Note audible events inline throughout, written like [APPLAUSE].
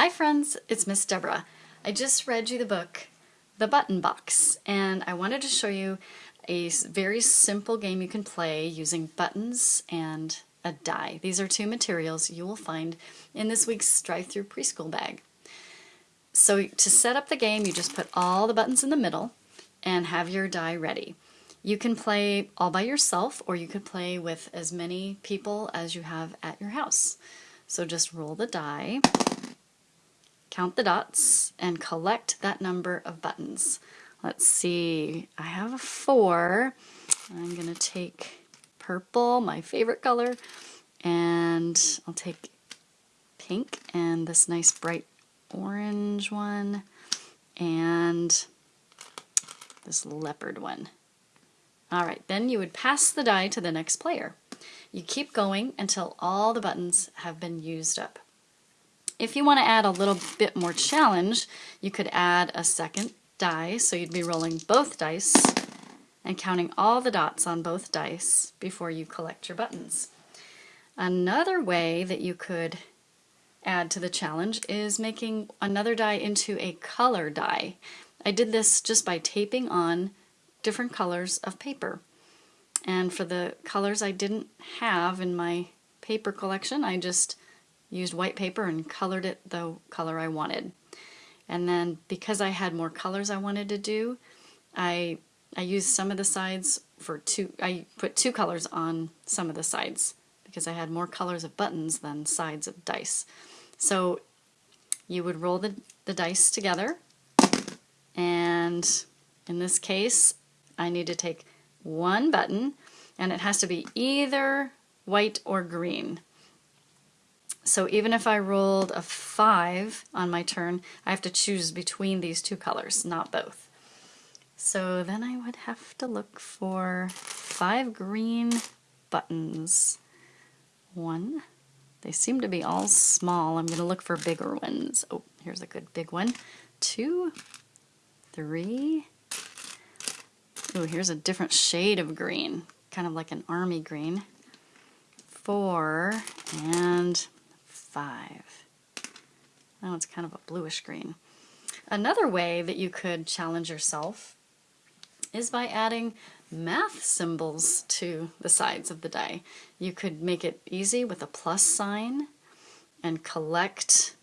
Hi friends, it's Miss Deborah. I just read you the book, The Button Box, and I wanted to show you a very simple game you can play using buttons and a die. These are two materials you will find in this week's drive-through preschool bag. So to set up the game, you just put all the buttons in the middle and have your die ready. You can play all by yourself or you could play with as many people as you have at your house. So just roll the die count the dots, and collect that number of buttons. Let's see, I have a four. I'm gonna take purple, my favorite color, and I'll take pink and this nice bright orange one, and this leopard one. All right, then you would pass the die to the next player. You keep going until all the buttons have been used up. If you want to add a little bit more challenge, you could add a second die, so you'd be rolling both dice and counting all the dots on both dice before you collect your buttons. Another way that you could add to the challenge is making another die into a color die. I did this just by taping on different colors of paper. And for the colors I didn't have in my paper collection, I just used white paper and colored it the color I wanted. And then because I had more colors I wanted to do, I, I used some of the sides for two, I put two colors on some of the sides because I had more colors of buttons than sides of dice. So you would roll the, the dice together and in this case I need to take one button and it has to be either white or green. So even if I rolled a 5 on my turn, I have to choose between these two colors, not both. So then I would have to look for five green buttons. One. They seem to be all small. I'm going to look for bigger ones. Oh, here's a good big one. Two, three. Oh, here's a different shade of green, kind of like an army green. Four, and five. Now it's kind of a bluish green. Another way that you could challenge yourself is by adding math symbols to the sides of the die. You could make it easy with a plus sign and collect,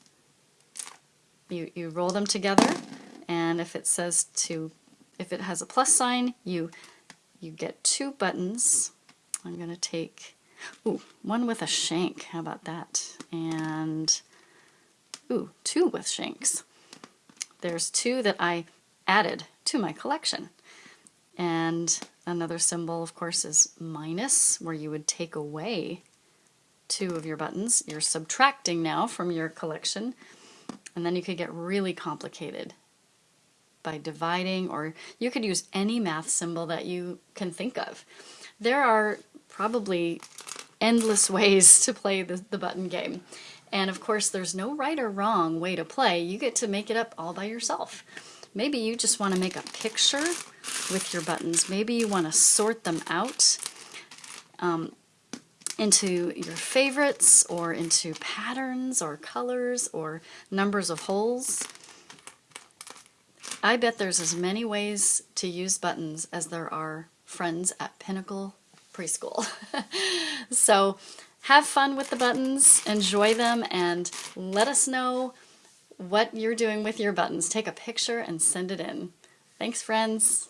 you, you roll them together and if it says to, if it has a plus sign, you, you get two buttons. I'm going to take Ooh, one with a shank. How about that? And, ooh, two with shanks. There's two that I added to my collection. And another symbol, of course, is minus, where you would take away two of your buttons. You're subtracting now from your collection. And then you could get really complicated by dividing, or you could use any math symbol that you can think of. There are probably endless [LAUGHS] ways to play the, the button game. And of course, there's no right or wrong way to play. You get to make it up all by yourself. Maybe you just want to make a picture with your buttons. Maybe you want to sort them out um, into your favorites or into patterns or colors or numbers of holes. I bet there's as many ways to use buttons as there are friends at Pinnacle preschool. [LAUGHS] so have fun with the buttons, enjoy them, and let us know what you're doing with your buttons. Take a picture and send it in. Thanks, friends.